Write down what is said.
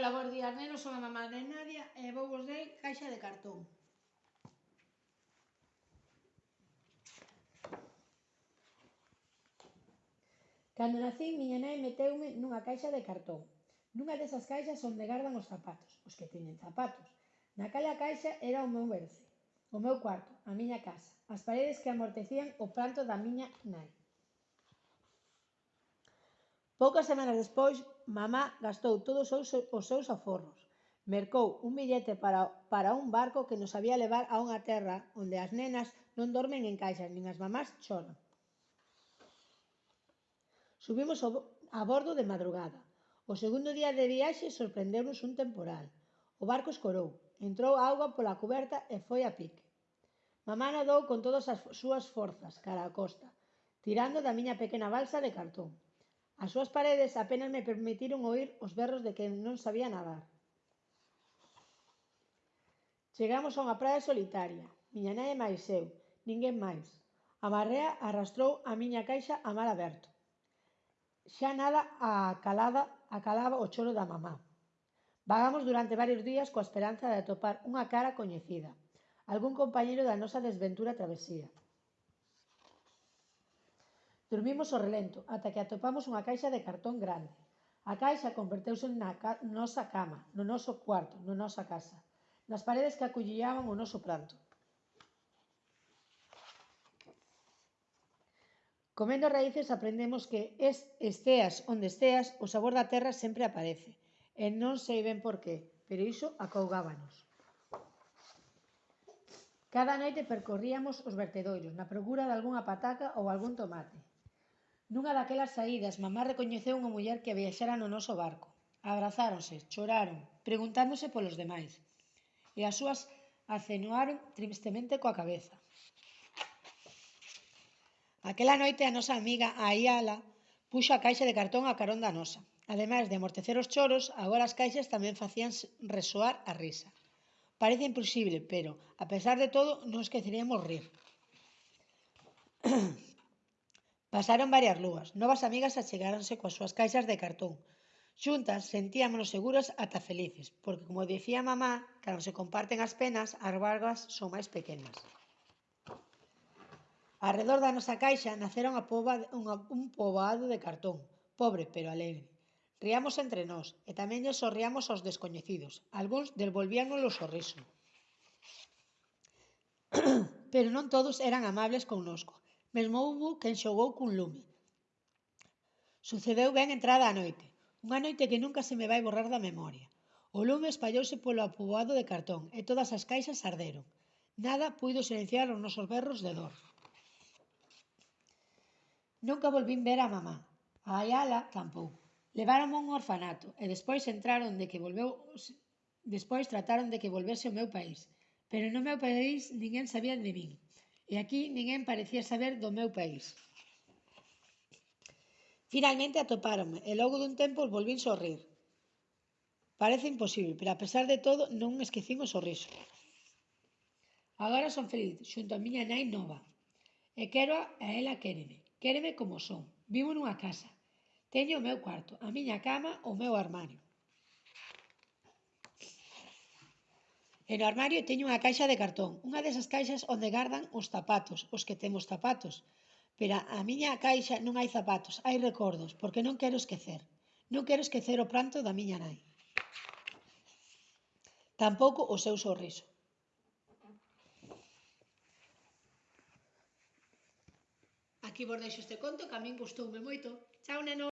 Ola, bons días, nenos, son a mamá de Nadia e vou vos dei caixa de cartón. Cando nacín, miña nai meteume nunha caixa de cartón. Nunha desas caixas onde gardan os zapatos, os que teñen zapatos. Naquela caixa era o meu berce, o meu cuarto, a miña casa, as paredes que amortecían o pranto da miña nai. Poucas semanas despois, mamá gastou todos os, seus aforros. Mercou un billete para, para un barco que nos había levar a unha terra onde as nenas non dormen en caixas, nin as mamás choran. Subimos a bordo de madrugada. O segundo día de viaxe sorprendeu-nos un temporal. O barco escorou, entrou auga pola cuberta e foi a pique. Mamá nadou con todas as súas forzas cara a costa, tirando da miña pequena balsa de cartón. As súas paredes apenas me permitiron oír os berros de quen non sabía nadar. Chegamos a unha praia solitaria, miña nai e máis eu, ninguén máis. A marrea arrastrou a miña caixa a mar aberto. Xa nada a calada acalaba o choro da mamá. Vagamos durante varios días coa esperanza de atopar unha cara coñecida, algún compañeiro da nosa desventura travesía. Dormimos o relento ata que atopamos unha caixa de cartón grande. A caixa converteuse na ca nosa cama, no noso cuarto, no nosa casa, nas paredes que acullillaban o noso pranto. Comendo raíces aprendemos que es, esteas onde esteas, o sabor da terra sempre aparece. E non sei ben por qué, pero iso acougábanos. Cada noite percorríamos os vertedoiros na procura de algunha pataca ou algún tomate. Nunha daquelas saídas, mamá recoñeceu unha muller que viaxara no noso barco. Abrazáronse, choraron, preguntándose polos demais. E as súas acenuaron tristemente coa cabeza. Aquela noite a nosa amiga Aiala puxo a caixa de cartón a carón da nosa. Ademais de amortecer os choros, agora as caixas tamén facían resoar a risa. Parece imposible, pero, a pesar de todo, non esqueceríamos rir. Pasaron varias lúas, novas amigas achegáronse coas súas caixas de cartón. Xuntas sentíamonos seguras ata felices, porque, como dicía mamá, cando se comparten as penas, as vargas son máis pequenas. Arredor da nosa caixa naceron a poba, unha, un poboado de cartón, pobre pero alegre. Riamos entre nós e tamén lle sorriamos aos descoñecidos. Algúns devolvíanos o sorriso. pero non todos eran amables connosco. Mesmo houbo quen xogou cun lume. Sucedeu ben entrada a noite, unha noite que nunca se me vai borrar da memoria. O lume espallouse polo apoboado de cartón e todas as caixas arderon. Nada puido silenciar os nosos berros de dor. Nunca volvín ver a mamá. A Ayala tampouco. Leváronme a un orfanato e despois entraron de que volveu despois trataron de que volvese ao meu país. Pero no meu país ninguén sabía de min. E aquí ninguén parecía saber do meu país. Finalmente atopáronme e logo dun tempo volvín sorrir. Parece imposible, pero a pesar de todo non esquecín o sorriso. Agora son feliz, xunto a miña nai nova. E quero a ela quéreme, quéreme como son. Vivo nunha casa. Teño o meu cuarto, a miña cama, o meu armario. E no armario teño unha caixa de cartón, unha desas caixas onde gardan os zapatos, os que temos zapatos. Pero a miña caixa non hai zapatos, hai recordos, porque non quero esquecer. Non quero esquecer o pranto da miña nai. Tampouco o seu sorriso. Aquí vos deixo este conto que a min gustoume moito. Chao, neno!